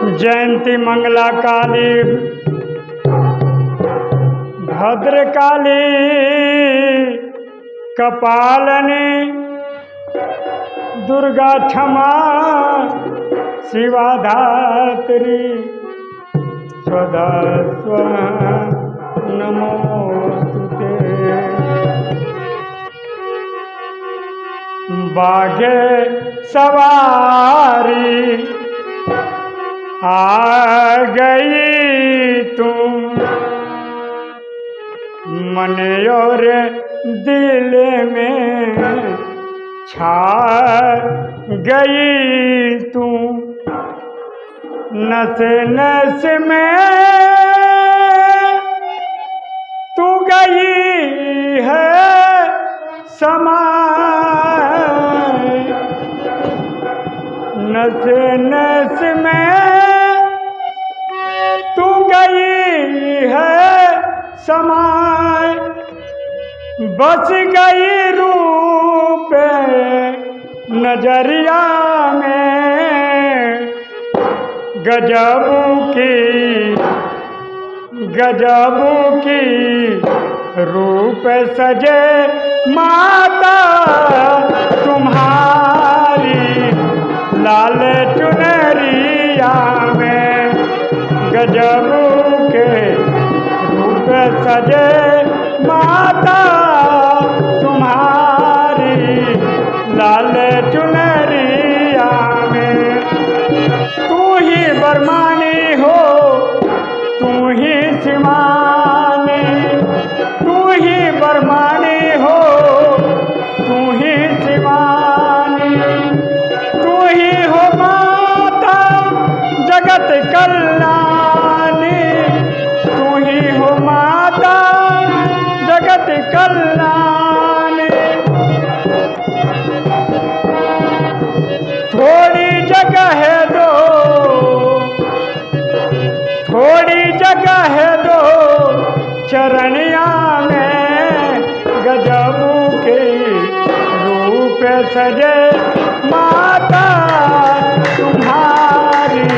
जयंती मंगला काली भद्रकाली कपालनी दुर्गा क्षमा शिवा धात्री स्वदा स्व नमोस्तुते बागे सवारी आ गई तुम। मन और दिल में छा गई तू नस नस में तू गई है समा नस नस समाय बस गई रूप नज़रिया में। गजबू की गजबू की रूप सजे माता, तुम्हारी लाल चुनरिया में। गजबू सजे माता, तुम्हारी लाल चुनरिया में। तू ही बरमानी हो, तू ही सिमानी, तू ही बरमानी थोड़ी जगह है दो। थोड़ी जगह है दो। चरणिया में गजबू के रूप सजे माता, तुम्हारी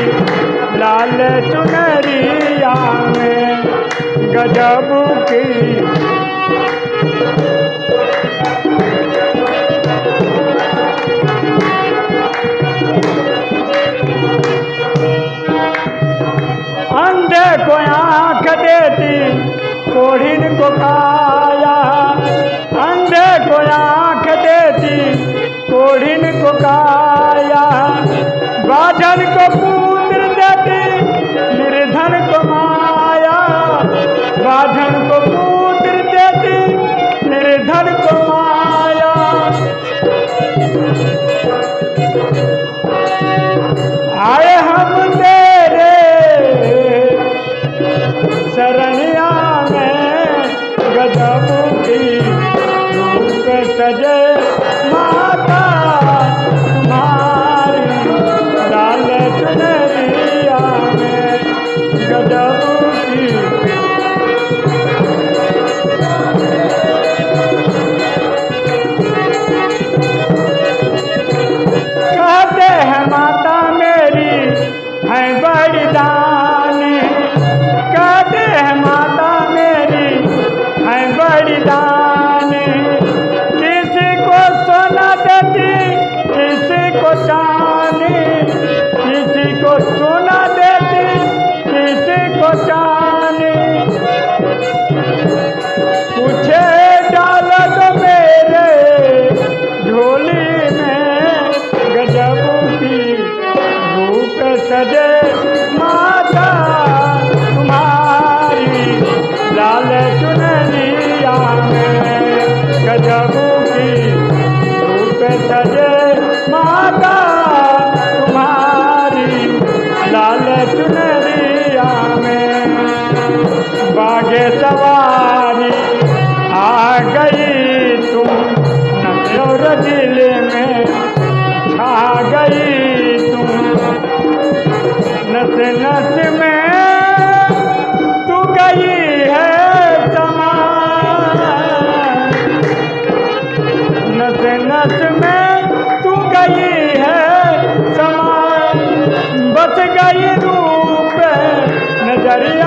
लाल चुनरिया में गजबू की काया बाजन को पुत्र देती, निर्धन को माया। बाजन को पुत्र देती, निर्धन को माया। आए हम तेरे शरणिया में गजब की सजे। माता तुम्हारी लाल गजब नस में तू गई है समा। नस नस में तू गई है समा। बस गई रूप नगरिया